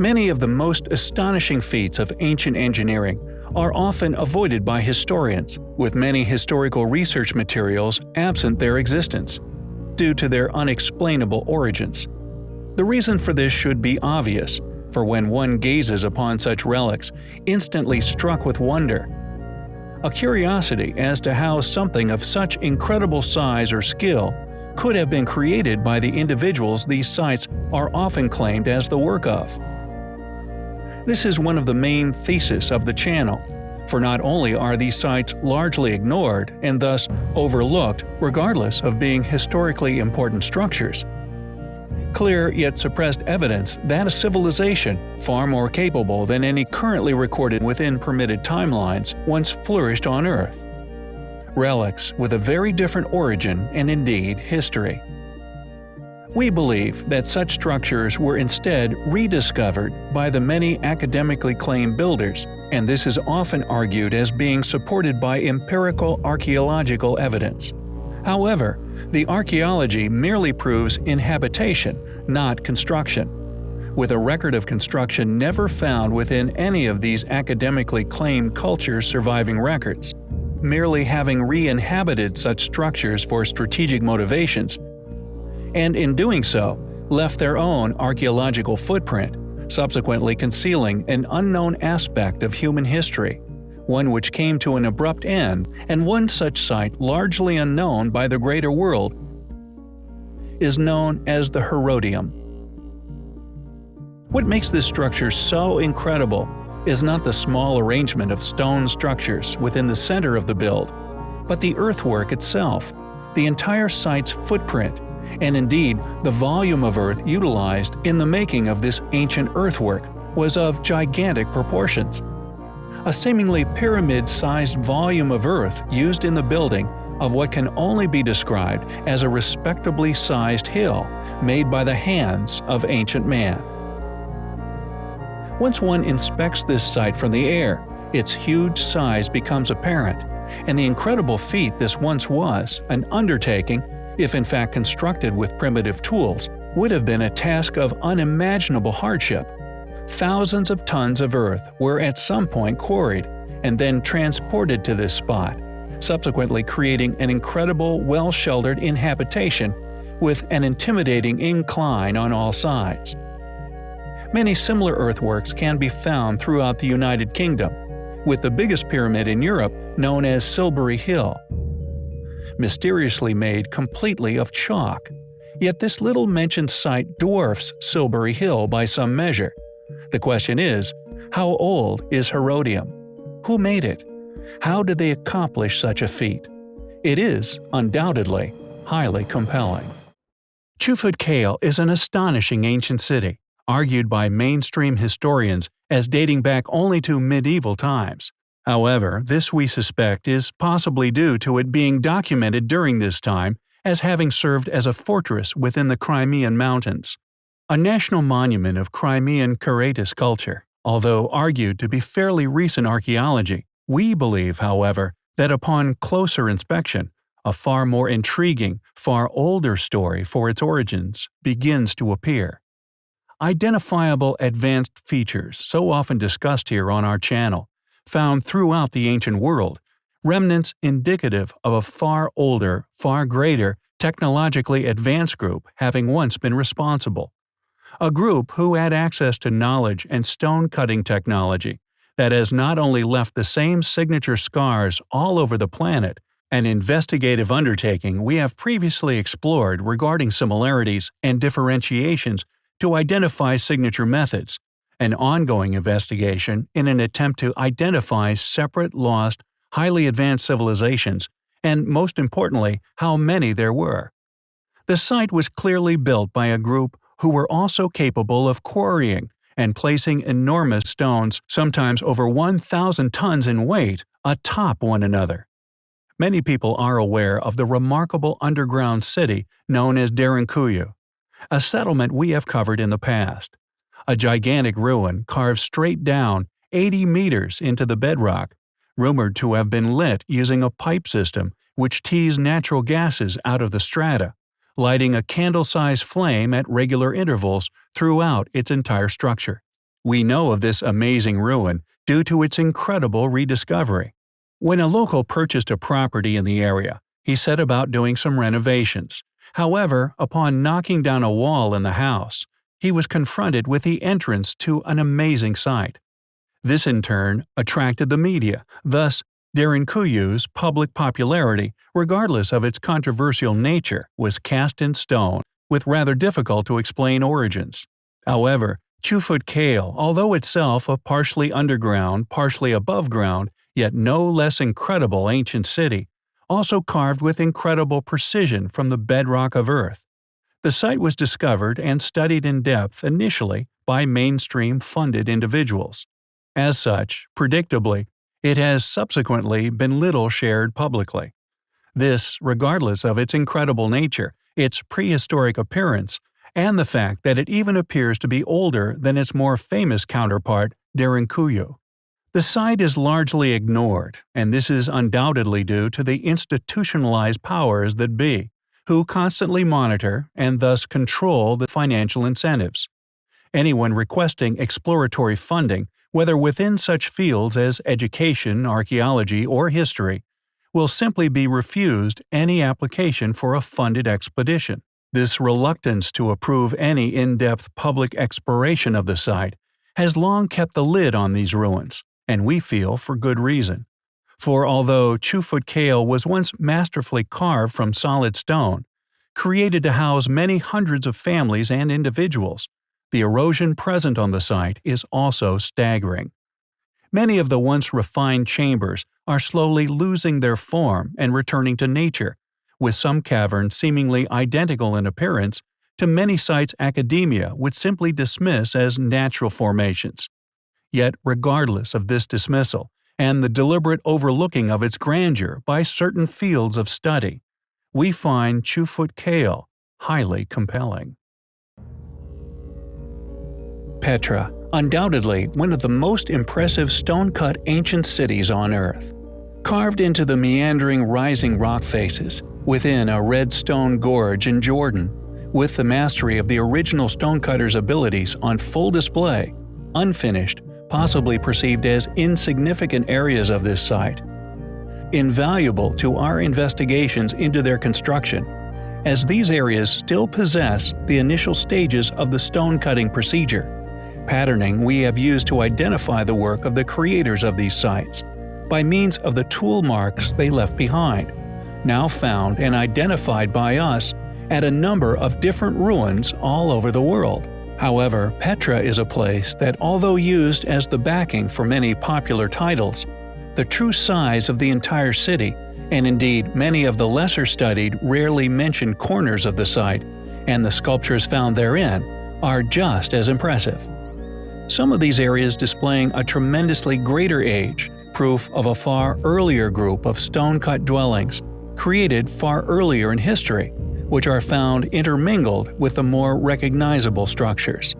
Many of the most astonishing feats of ancient engineering are often avoided by historians, with many historical research materials absent their existence, due to their unexplainable origins. The reason for this should be obvious, for when one gazes upon such relics, instantly struck with wonder, a curiosity as to how something of such incredible size or skill could have been created by the individuals these sites are often claimed as the work of. This is one of the main theses of the channel, for not only are these sites largely ignored and thus overlooked regardless of being historically important structures, clear yet suppressed evidence that a civilization far more capable than any currently recorded within permitted timelines once flourished on Earth. Relics with a very different origin and indeed history. We believe that such structures were instead rediscovered by the many academically claimed builders, and this is often argued as being supported by empirical archaeological evidence. However, the archaeology merely proves inhabitation, not construction. With a record of construction never found within any of these academically claimed cultures' surviving records. Merely having re-inhabited such structures for strategic motivations, and in doing so, left their own archaeological footprint, subsequently concealing an unknown aspect of human history one which came to an abrupt end, and one such site largely unknown by the greater world is known as the Herodium. What makes this structure so incredible is not the small arrangement of stone structures within the center of the build, but the earthwork itself, the entire site's footprint, and indeed the volume of earth utilized in the making of this ancient earthwork was of gigantic proportions a seemingly pyramid-sized volume of earth used in the building of what can only be described as a respectably sized hill made by the hands of ancient man. Once one inspects this site from the air, its huge size becomes apparent, and the incredible feat this once was, an undertaking, if in fact constructed with primitive tools, would have been a task of unimaginable hardship Thousands of tons of earth were at some point quarried and then transported to this spot, subsequently creating an incredible well-sheltered inhabitation with an intimidating incline on all sides. Many similar earthworks can be found throughout the United Kingdom, with the biggest pyramid in Europe known as Silbury Hill. Mysteriously made completely of chalk. Yet this little mentioned site dwarfs Silbury Hill by some measure, the question is, how old is Herodium? Who made it? How did they accomplish such a feat? It is, undoubtedly, highly compelling. Chufut Kale is an astonishing ancient city, argued by mainstream historians as dating back only to medieval times. However, this we suspect is possibly due to it being documented during this time as having served as a fortress within the Crimean Mountains a national monument of Crimean Karaites culture. Although argued to be fairly recent archaeology, we believe, however, that upon closer inspection, a far more intriguing, far older story for its origins begins to appear. Identifiable advanced features so often discussed here on our channel, found throughout the ancient world, remnants indicative of a far older, far greater, technologically advanced group having once been responsible. A group who had access to knowledge and stone-cutting technology that has not only left the same signature scars all over the planet, an investigative undertaking we have previously explored regarding similarities and differentiations to identify signature methods, an ongoing investigation in an attempt to identify separate lost, highly advanced civilizations, and most importantly, how many there were. The site was clearly built by a group who were also capable of quarrying and placing enormous stones, sometimes over 1,000 tons in weight, atop one another. Many people are aware of the remarkable underground city known as Derinkuyu, a settlement we have covered in the past. A gigantic ruin carved straight down 80 meters into the bedrock, rumored to have been lit using a pipe system which teased natural gases out of the strata lighting a candle-sized flame at regular intervals throughout its entire structure. We know of this amazing ruin due to its incredible rediscovery. When a local purchased a property in the area, he set about doing some renovations. However, upon knocking down a wall in the house, he was confronted with the entrance to an amazing sight. This in turn attracted the media, thus Derinkuyu's public popularity, regardless of its controversial nature, was cast in stone, with rather difficult to explain origins. However, Chufut Kale, although itself a partially underground, partially above ground, yet no less incredible ancient city, also carved with incredible precision from the bedrock of Earth. The site was discovered and studied in depth initially by mainstream funded individuals. As such, predictably, it has subsequently been little shared publicly. This, regardless of its incredible nature, its prehistoric appearance, and the fact that it even appears to be older than its more famous counterpart, Derinkuyu. The site is largely ignored, and this is undoubtedly due to the institutionalized powers that be, who constantly monitor and thus control the financial incentives. Anyone requesting exploratory funding whether within such fields as education, archaeology, or history, will simply be refused any application for a funded expedition. This reluctance to approve any in-depth public exploration of the site has long kept the lid on these ruins, and we feel for good reason. For although Chufut Kale was once masterfully carved from solid stone, created to house many hundreds of families and individuals, the erosion present on the site is also staggering. Many of the once refined chambers are slowly losing their form and returning to nature, with some caverns seemingly identical in appearance to many sites academia would simply dismiss as natural formations. Yet regardless of this dismissal, and the deliberate overlooking of its grandeur by certain fields of study, we find Chufut Kale highly compelling. Petra, undoubtedly one of the most impressive stone-cut ancient cities on Earth. Carved into the meandering rising rock faces, within a red stone gorge in Jordan, with the mastery of the original stonecutter's abilities on full display, unfinished, possibly perceived as insignificant areas of this site. Invaluable to our investigations into their construction, as these areas still possess the initial stages of the stone cutting procedure patterning we have used to identify the work of the creators of these sites, by means of the tool marks they left behind, now found and identified by us at a number of different ruins all over the world. However, Petra is a place that although used as the backing for many popular titles, the true size of the entire city, and indeed many of the lesser studied rarely mentioned corners of the site, and the sculptures found therein, are just as impressive. Some of these areas displaying a tremendously greater age, proof of a far earlier group of stone-cut dwellings, created far earlier in history, which are found intermingled with the more recognizable structures.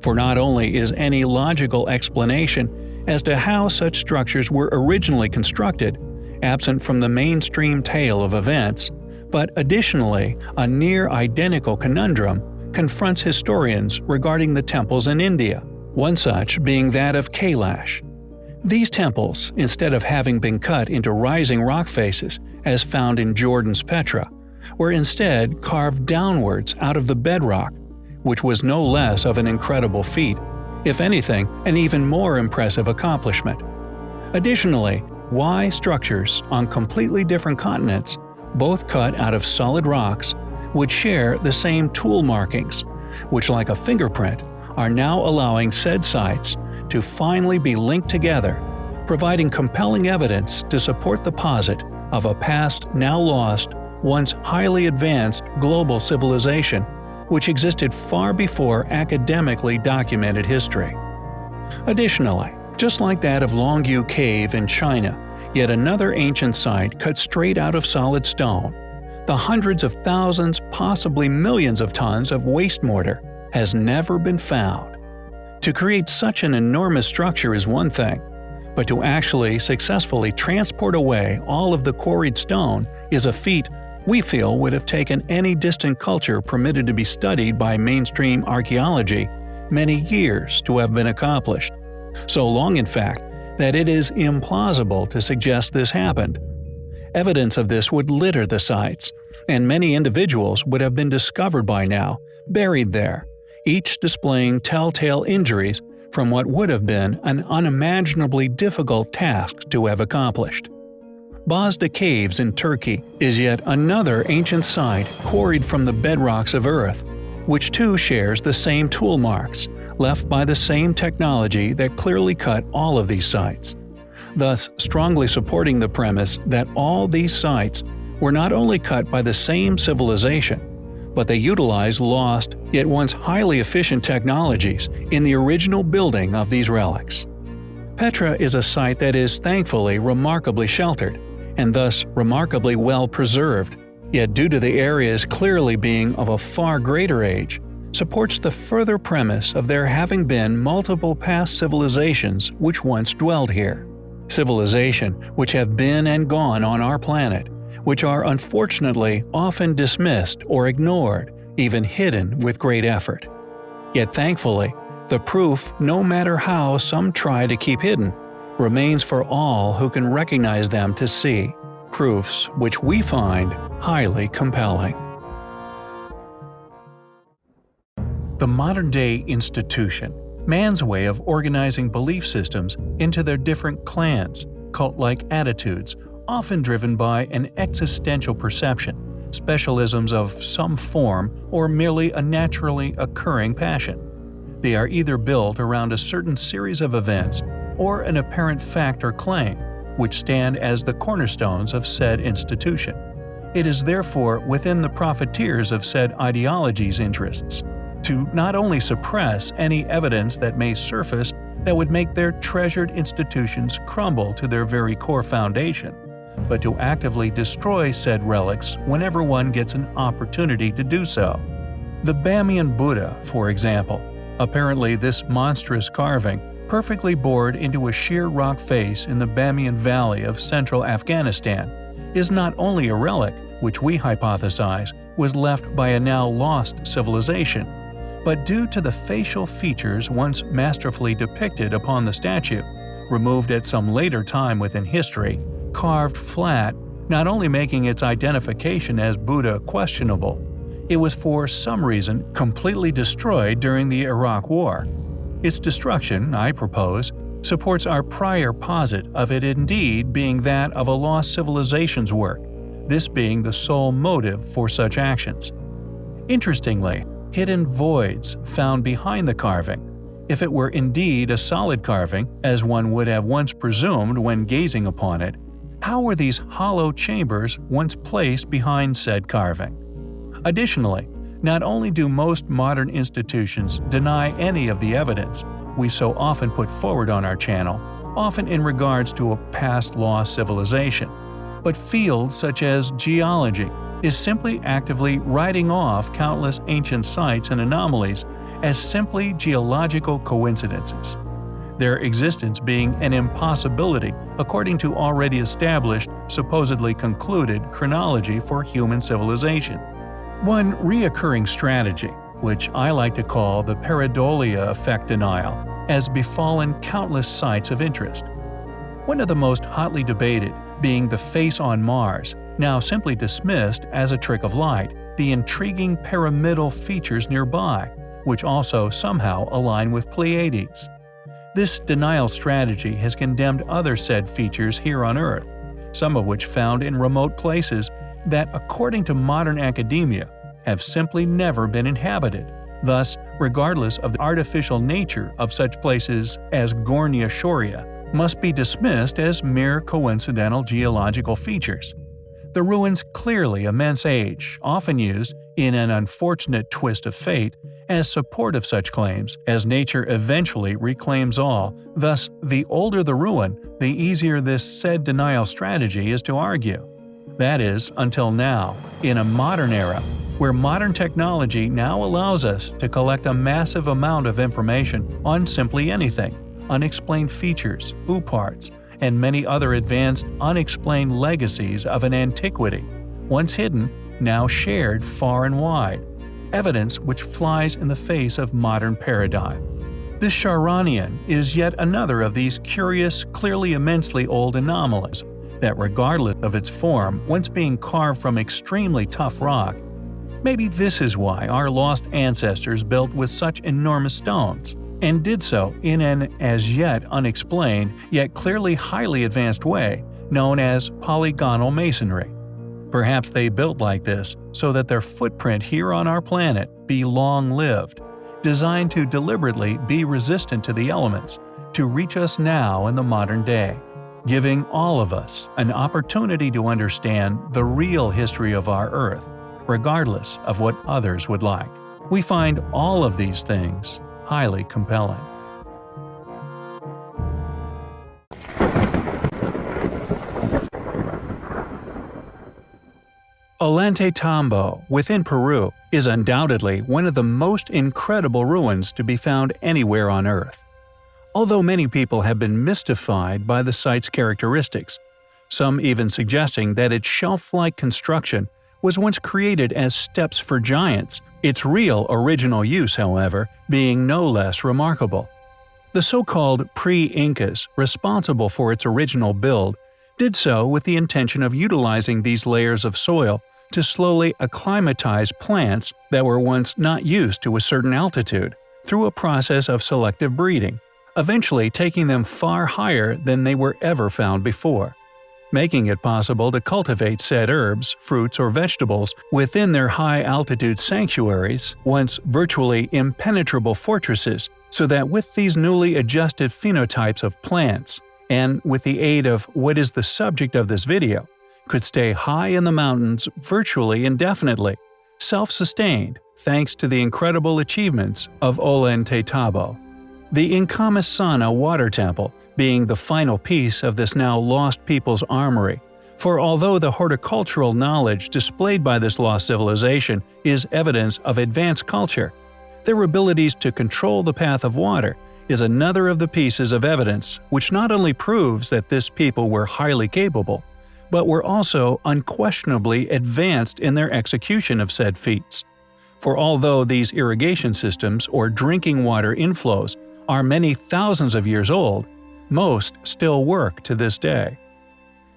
For not only is any logical explanation as to how such structures were originally constructed, absent from the mainstream tale of events, but additionally a near-identical conundrum confronts historians regarding the temples in India one such being that of Kailash. These temples, instead of having been cut into rising rock faces, as found in Jordan's Petra, were instead carved downwards out of the bedrock, which was no less of an incredible feat, if anything, an even more impressive accomplishment. Additionally, why structures on completely different continents, both cut out of solid rocks, would share the same tool markings, which like a fingerprint are now allowing said sites to finally be linked together, providing compelling evidence to support the posit of a past now lost, once highly advanced global civilization which existed far before academically documented history. Additionally, just like that of Longyou Cave in China, yet another ancient site cut straight out of solid stone, the hundreds of thousands, possibly millions of tons of waste mortar has never been found. To create such an enormous structure is one thing, but to actually successfully transport away all of the quarried stone is a feat we feel would have taken any distant culture permitted to be studied by mainstream archaeology many years to have been accomplished. So long, in fact, that it is implausible to suggest this happened. Evidence of this would litter the sites, and many individuals would have been discovered by now, buried there, each displaying telltale injuries from what would have been an unimaginably difficult task to have accomplished. Bozda Caves in Turkey is yet another ancient site quarried from the bedrocks of Earth, which too shares the same tool marks, left by the same technology that clearly cut all of these sites, thus strongly supporting the premise that all these sites were not only cut by the same civilization, but they utilized lost yet once highly efficient technologies in the original building of these relics. Petra is a site that is thankfully remarkably sheltered, and thus remarkably well preserved, yet due to the areas clearly being of a far greater age, supports the further premise of there having been multiple past civilizations which once dwelled here. Civilization which have been and gone on our planet, which are unfortunately often dismissed or ignored, even hidden with great effort. Yet thankfully, the proof, no matter how some try to keep hidden, remains for all who can recognize them to see, proofs which we find highly compelling. The modern-day institution, man's way of organizing belief systems into their different clans, cult-like attitudes, often driven by an existential perception, specialisms of some form, or merely a naturally occurring passion. They are either built around a certain series of events or an apparent fact or claim, which stand as the cornerstones of said institution. It is therefore within the profiteers of said ideology's interests to not only suppress any evidence that may surface that would make their treasured institutions crumble to their very core foundation, but to actively destroy said relics whenever one gets an opportunity to do so. The Bamiyan Buddha, for example, apparently this monstrous carving perfectly bored into a sheer rock face in the Bamiyan Valley of central Afghanistan, is not only a relic, which we hypothesize was left by a now lost civilization, but due to the facial features once masterfully depicted upon the statue, removed at some later time within history, carved flat, not only making its identification as Buddha questionable, it was for some reason completely destroyed during the Iraq War, its destruction, I propose, supports our prior posit of it indeed being that of a lost civilization's work, this being the sole motive for such actions. Interestingly, hidden voids found behind the carving, if it were indeed a solid carving, as one would have once presumed when gazing upon it, how were these hollow chambers once placed behind said carving? Additionally, not only do most modern institutions deny any of the evidence we so often put forward on our channel, often in regards to a past lost civilization, but fields such as geology is simply actively writing off countless ancient sites and anomalies as simply geological coincidences, their existence being an impossibility according to already established, supposedly concluded chronology for human civilization. One reoccurring strategy, which I like to call the pareidolia effect denial, has befallen countless sites of interest. One of the most hotly debated being the face on Mars, now simply dismissed as a trick of light, the intriguing pyramidal features nearby, which also somehow align with Pleiades. This denial strategy has condemned other said features here on Earth, some of which found in remote places that, according to modern academia, have simply never been inhabited. Thus, regardless of the artificial nature of such places as Gornaya Shoria, must be dismissed as mere coincidental geological features. The ruins clearly immense age, often used, in an unfortunate twist of fate, as support of such claims, as nature eventually reclaims all, thus the older the ruin, the easier this said denial strategy is to argue. That is, until now, in a modern era, where modern technology now allows us to collect a massive amount of information on simply anything, unexplained features, who parts, and many other advanced unexplained legacies of an antiquity, once hidden, now shared far and wide. evidence which flies in the face of modern paradigm. This Charonion is yet another of these curious, clearly immensely old anomalies that regardless of its form, once being carved from extremely tough rock, maybe this is why our lost ancestors built with such enormous stones, and did so in an as yet unexplained yet clearly highly advanced way known as polygonal masonry. Perhaps they built like this so that their footprint here on our planet be long-lived, designed to deliberately be resistant to the elements, to reach us now in the modern day, giving all of us an opportunity to understand the real history of our Earth, regardless of what others would like. We find all of these things highly compelling. Ollantaytambo, within Peru, is undoubtedly one of the most incredible ruins to be found anywhere on Earth. Although many people have been mystified by the site's characteristics, some even suggesting that its shelf-like construction was once created as steps for giants, its real original use, however, being no less remarkable. The so-called pre-Incas, responsible for its original build, did so with the intention of utilizing these layers of soil to slowly acclimatize plants that were once not used to a certain altitude, through a process of selective breeding, eventually taking them far higher than they were ever found before, making it possible to cultivate said herbs, fruits, or vegetables within their high-altitude sanctuaries, once virtually impenetrable fortresses, so that with these newly adjusted phenotypes of plants, and with the aid of what is the subject of this video, could stay high in the mountains virtually indefinitely, self-sustained thanks to the incredible achievements of Olen Ollantaytambo. The Inkamisana Water Temple being the final piece of this now lost people's armory, for although the horticultural knowledge displayed by this lost civilization is evidence of advanced culture, their abilities to control the path of water is another of the pieces of evidence which not only proves that this people were highly capable, but were also unquestionably advanced in their execution of said feats. For although these irrigation systems or drinking water inflows are many thousands of years old, most still work to this day.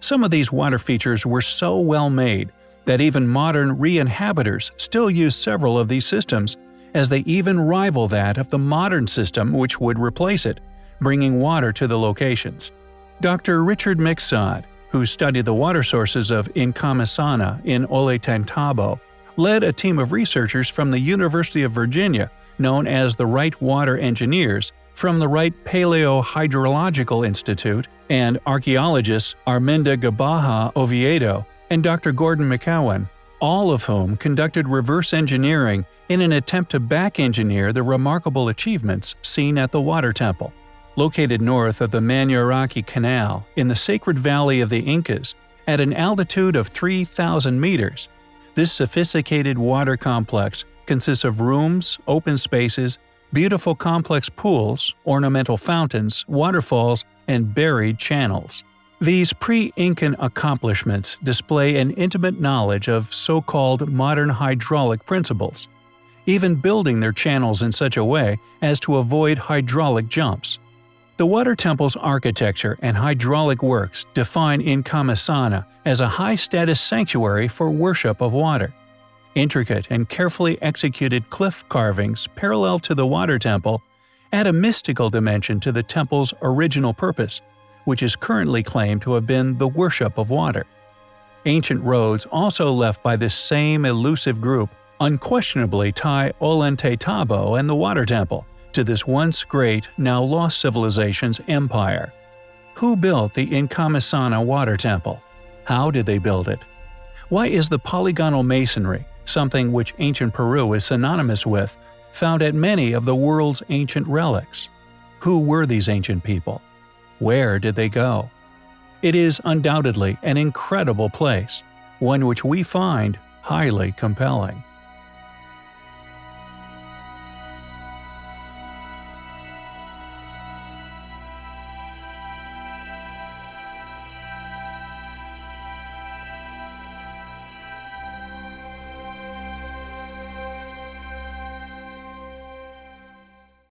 Some of these water features were so well made that even modern re-inhabitors still use several of these systems as they even rival that of the modern system which would replace it, bringing water to the locations. Dr. Richard Mixod, who studied the water sources of Inkamisana in Ollantaytambo, led a team of researchers from the University of Virginia known as the Wright Water Engineers from the Wright Paleo-Hydrological Institute and archaeologists Arminda Gibaja Oviedo and Dr. Gordon McEwan, all of whom conducted reverse engineering in an attempt to back-engineer the remarkable achievements seen at the Water Temple. Located north of the Manjaraki Canal in the Sacred Valley of the Incas, at an altitude of 3,000 meters, this sophisticated water complex consists of rooms, open spaces, beautiful complex pools, ornamental fountains, waterfalls, and buried channels. These pre-Incan accomplishments display an intimate knowledge of so-called modern hydraulic principles, even building their channels in such a way as to avoid hydraulic jumps. The water temple's architecture and hydraulic works define Inkamisana as a high-status sanctuary for worship of water. Intricate and carefully executed cliff carvings parallel to the water temple add a mystical dimension to the temple's original purpose, which is currently claimed to have been the worship of water. Ancient roads also left by this same elusive group unquestionably tie Ollantaytambo and the Water Temple to this once great, now lost civilization's empire. Who built the Inkamisana Water Temple? How did they build it? Why is the polygonal masonry, something which ancient Peru is synonymous with, found at many of the world's ancient relics? Who were these ancient people? Where did they go? It is undoubtedly an incredible place, one which we find highly compelling.